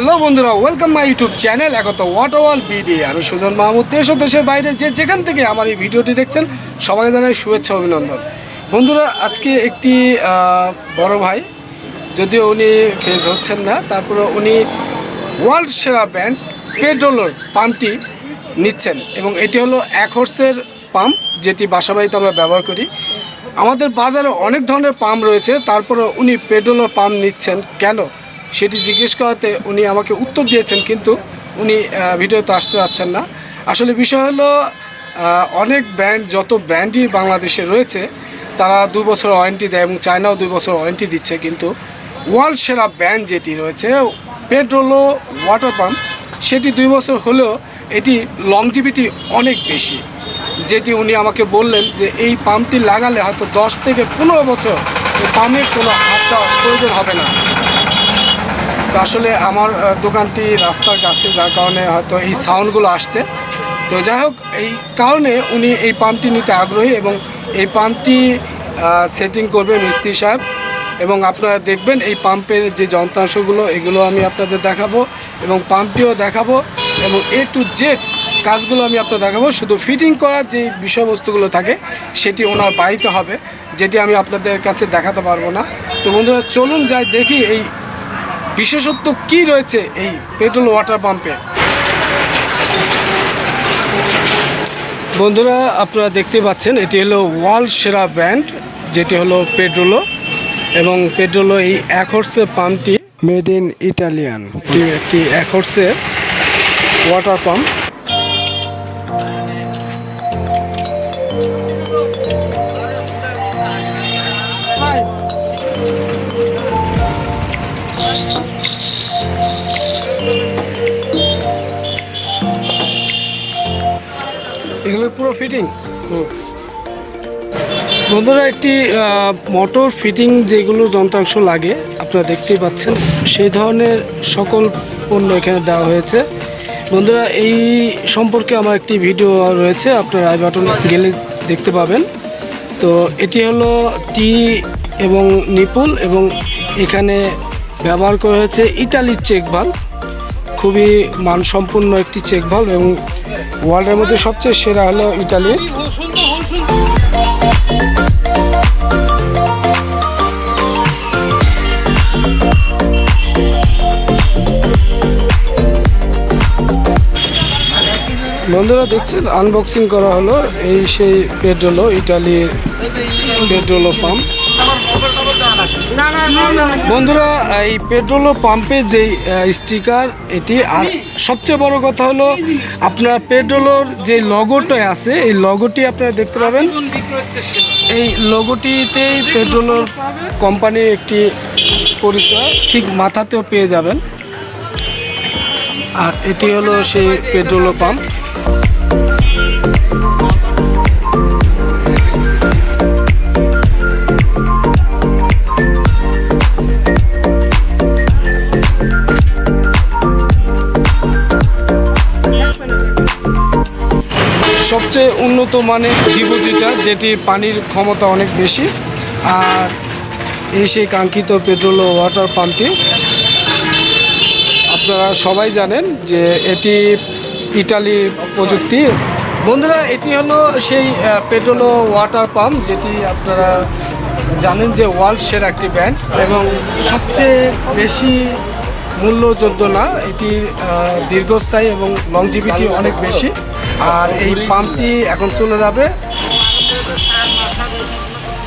Hello বন্ধুরা welcome my YouTube channel একত ওয়াটারওয়াল BD আমি সুজন মাহমুদ, দেশ ও দেশের বাইরে যে যেখান থেকে আমার এই ভিডিওটি দেখছেন সবাই জানাই শুভেচ্ছা অভিনন্দন। বন্ধুরা, আজকে একটি বড় ভাই, যদিও উনি ফেস হচ্ছেন না, তারপরে উনি ওয়ার্ল্ড সেরা ব্যান্ড পেট্রোলের পাম্পটি নিচ্ছেন, এবং এটি হলো এক হর্সের পাম্প যেটি বাসাবাড়িতে আমরা ব্যবহার করি। আমাদের বাজারে অনেক ধরনের পাম্প রয়েছে, তারপরে উনি পেট্রোলের পাম্প নিচ্ছেন। কেন? সেটি জিজ্ঞেস করাতে উনি আমাকে উত্তর দিয়েছেন, কিন্তু উনি ভিডিওতে আসতে যাচ্ছেন না। আসলে বিষয় হলো অনেক ব্র্যান্ড, যত ব্র্যান্ডই বাংলাদেশে রয়েছে, তারা দু বছর ওয়ারেন্টি দেয় এবং চায়নাও দুই বছর ওয়ারেন্টি দিচ্ছে, কিন্তু ওয়ার্ল্ড সেরা ব্র্যান্ড যেটি রয়েছে পেট্রোলো ওয়াটার পাম্প সেটি দুই বছর হলেও এটি লংজিভিটি অনেক বেশি। যেটি উনি আমাকে বললেন যে, এই পাম্পটি লাগালে হয়তো দশ থেকে পনেরো বছর এই পাম্পের কোনো হাত প্রয়োজন হবে না। তো আসলে আমার দোকানটি রাস্তার কাছে, যার কারণে হয়তো এই সাউন্ডগুলো আসছে। তো যাই হোক, এই কারণে উনি এই পাম্পটি নিতে আগ্রহী এবং এই পাম্পটি সেটিং করবে মিস্ত্রি সাহেব। এবং আপনারা দেখবেন এই পাম্পের যে যন্ত্রাংশগুলো, এগুলো আমি আপনাদের দেখাবো এবং পাম্পটিও দেখাবো এবং এ টু জেড কাজগুলো আমি আপনাদের দেখাবো। শুধু ফিটিং করার যে বিষয়বস্তুগুলো থাকে, সেটি ওনার বাড়িতে হবে, যেটি আমি আপনাদের কাছে দেখাতে পারব না। তো বন্ধুরা, চলুন যাই দেখি এই বিশেষত্ব কি রয়েছে এই পেট্রোল ওয়াটার পাম্পে? বন্ধুরা, আপনারা দেখতে পাচ্ছেন, এটি হলো ওয়ার্ল্ড সেরা ব্র্যান্ড, যেটি হলো পেট্রোলো এবং পেট্রোলো এই এক হর্সের পাম্পটি মেড ইন ইটালিয়ান। একটি এক হর্সের ওয়াটার পাম্প। এগুলো পুরো ফিটিং বন্ধুরা, একটি মোটর ফিটিং যেগুলো যন্ত্রাংশ লাগে, আপনারা দেখতেই পাচ্ছেন, সেই ধরনের সকল পণ্য এখানে দেওয়া হয়েছে। বন্ধুরা, এই সম্পর্কে আমার একটি ভিডিও রয়েছে, আপনার আই বাটন গেলে দেখতে পাবেন। তো এটি হলো টি এবং নিপুল এবং এখানে ব্যবহার করা হয়েছে ইটালির চেক ভালো খুবই মানসম্পন্ন একটি চেক ভালো এবং ওয়ার্ল্ডের মধ্যে সবচেয়ে সেরা হলো ইটালি বন্ধুরা দেখছেন আনবক্সিং করা হলো এই সেই পেট্রোলো ইটালির পেট্রোলো পাম্প বন্ধুরা, এই পেট্রোলো পাম্পের যে স্টিকার, এটি আর সবচেয়ে বড় কথা হলো আপনার পেট্রোলের যে লগোটা আছে, এই লগোটি আপনারা দেখতে পাবেন। এই লগোটিতেই পেট্রোলোর কোম্পানির একটি পরিচয় ঠিক মাথাতেও পেয়ে যাবেন। আর এটি হলো সেই পেট্রোল পাম্প। সবচেয়ে উন্নত মানের ডিপোজিটার যেটি পানির ক্ষমতা অনেক বেশি, আর এই সেই কাঙ্ক্ষিত পেট্রোল ও ওয়াটার পাম্পটি আপনারা সবাই জানেন যে এটি ইটালির প্রযুক্তি। বন্ধুরা, এটি হলো সেই পেট্রোল ও ওয়াটার পাম্প যেটি আপনারা জানেন যে ওয়ার্ল্ড সেরা একটি ব্র্যান্ড এবং সবচেয়ে বেশি মূল্যযোগ্য না, এটি দীর্ঘস্থায়ী এবং লংজিভিটি অনেক বেশি। আর এই পাম্পটি এখন চলে যাবে।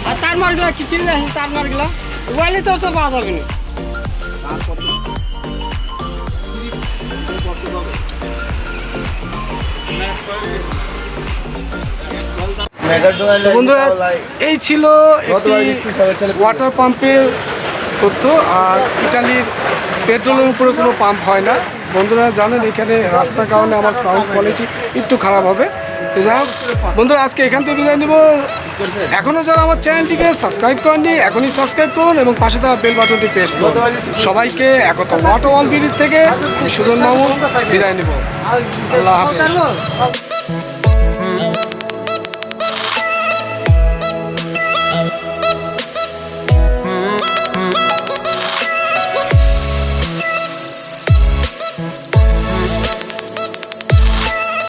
আর তার মারগুলা কি কিনলে? তার মারগুলা ওয়াইলে তো তো পাওয়া যাবে না। বন্ধুরা এই ছিল একটি ওয়াটার পাম্পের তথ্য আর ইটালির পেট্রোলের উপরে কোনো পাম্প হয় না। বন্ধুরা জানেন, এখানে রাস্তার কারণে আমার সাউন্ড কোয়ালিটি একটু খারাপ হবে। তো যাই হোক, বন্ধুরা আজকে এখান থেকে বিদায় নেব। এখনও যারা আমার চ্যানেলটিকে সাবস্ক্রাইব করেননি, এখনই সাবস্ক্রাইব করুন এবং পাশে থাকা বেল বাটনটি প্রেস করুন। সবাইকে একতা ওয়াটার ওয়াল বিডির থেকে আমি মামু বিদায় নেব। আল্লাহ হাফিজ।